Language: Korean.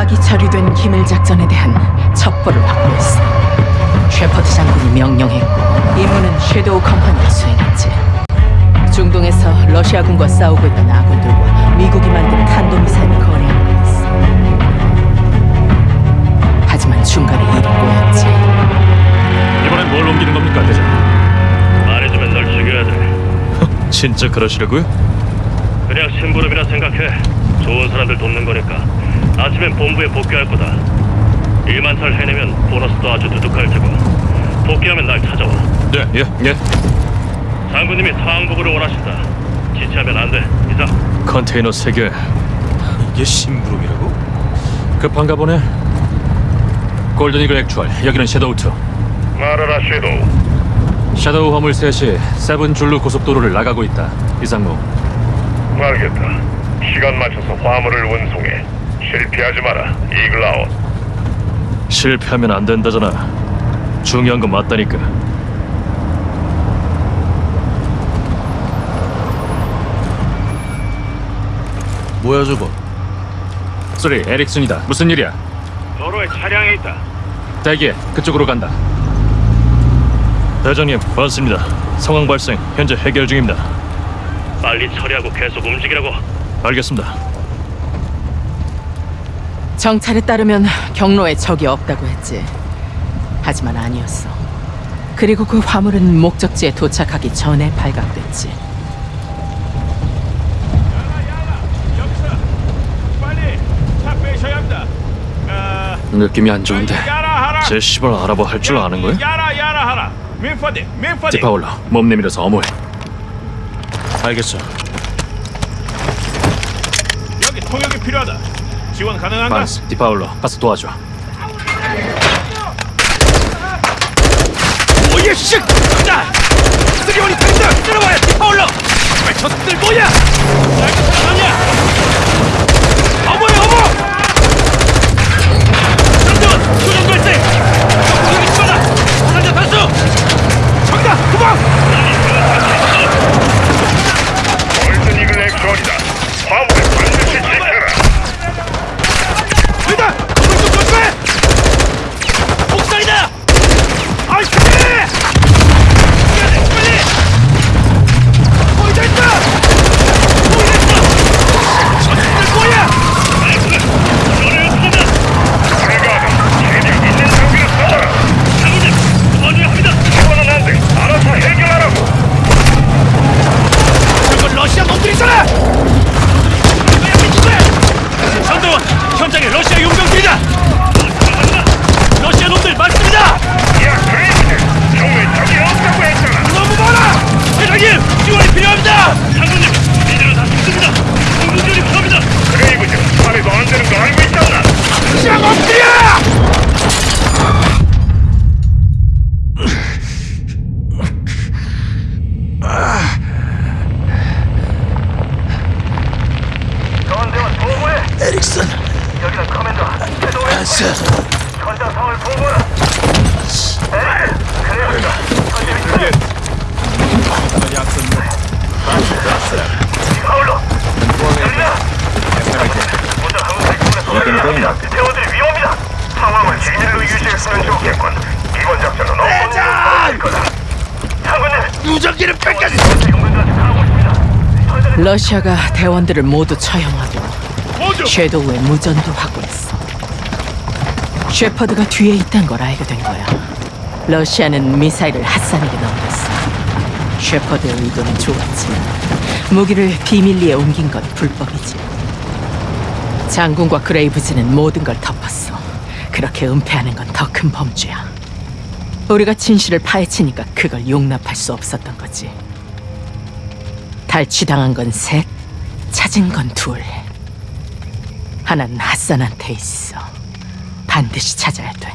파기 처리된 기밀 작전에 대한 첩보를 확보했어. 셰퍼드 장군이 명령했고 임무는 섀도우 컴퍼니가 수행했지. 중동에서 러시아군과 싸우고 있던 아군들과 미국이 만든 탄도미사일을 거래하는 거였어. 하지만 중간에 일이 꼬였지. 이번엔 뭘 옮기는 겁니까, 대장? 말해주면 널 죽여야 돼. 진짜 그러시려고요? 그냥 심부름이라 생각해. 좋은 사람들 돕는 거니까. 아침엔 본부에 복귀할 거다. 일만 잘 해내면 보너스도 아주 두둑할 테고. 복귀하면 날 찾아와. 네, 예, 예. 장군님이 상복을 원하신다. 지체하면 안 돼. 이상. 컨테이너 세 개. 이게 심부름이라고? 급한가 보네. Golden Eagle Actual. 여기는 섀도우 2. 말하라 섀도우. 섀도우 화물 셋이 seven Zulu 고속도로를 나가고 있다. 이상무. 알겠다. 시간 맞춰서 화물을 운송해. 실패하지 마라. 이글아웃. 실패하면 안 된다잖아. 중요한 건 맞다니까. 뭐야 저거? 소리, 에릭슨이다. 무슨 일이야? 도로에 차량이 있다. 대기해. 그쪽으로 간다. 대장님, 반갑습니다. 상황 발생. 현재 해결 중입니다. 빨리 처리하고 계속 움직이라고. 알겠습니다. 정찰에 따르면 경로에 적이 없다고 했지. 하지만 아니었어. 그리고 그 화물은 목적지에 도착하기 전에 발각됐지. 느낌이 안 좋은데. 제 시발 알아봐 할 줄 아는 거야? 야라 야라 하라. 민파디 민파디. 디파울러, 몸 내밀어서 어머해. 알겠어. 여기 통역이 필요하다. 지원 가능한가? 반스, 디파울러, 가서 도와줘. 오예 씨! 자! 쓰리원이 당장 들어와야 디파울러! 왜 저들 뭐야? 낡은 사람 아니야! 어머야 어머! 전대원 교정 발생! 공격이 심하다! 사상자 단수! 정답 도망! 골든 이글 액션이다. 화물을 반드시 지켜라. 일단 오른쪽 조심해! 옥상이다! 아이 그래! 빨리 빨리! 거의 다 있다! 거의 다 있다! 저들 뭐야? 내가 체력 있는 장비를 써라. 장군님, 먼저 합니다. 이거는 안 돼. 알아서 해결하라고. 저건 러시아 놈들이잖아! 전대원, 현장에 러시아 용병들이다! 러시아 놈들 많습니다! 야, 그레이브즈. 정말 적이 없다고 했잖아. 너무 많아! 대장님, 지원이 필요합니다! 장군님, 이대로 다 죽습니다. 공군들이 필요합니다. 그레이브즈, 산에도 안 되는 거 알고 있잖아. 러시아 놈들이야! 전대원 보고해. 에릭슨, 여기는 커맨더. 섀도우의 반스. 현장 상황을 보고라. 에이, 그레이브즈가 파울로. 들리나? 모두 항상 이분에 대원들이 위험합니다. 상황을 진일로 유지했으면 좋겠군. 이번 작전은 없는 거다. 장군님, 무전기를 뺏겼어! 용병들한테 가고 있습니다. 러시아가 대원들을 모두 처형하고! 섀도우의 무전도 확보했어. 셰퍼드가 뒤에 있단 걸 알게 된 거야. 러시아는 미사일을 핫산에게 넘겼어. 셰퍼드의 의도는 좋았지만 무기를 비밀리에 옮긴 건 불법이지. 장군과 그레이브즈는 모든 걸 덮었어. 그렇게 은폐하는 건 더 큰 범죄야. 우리가 진실을 파헤치니까 그걸 용납할 수 없었던 거지. 탈취당한 건 셋, 찾은 건 둘. 하나는 핫산한테 있어. 반드시 찾아야 돼.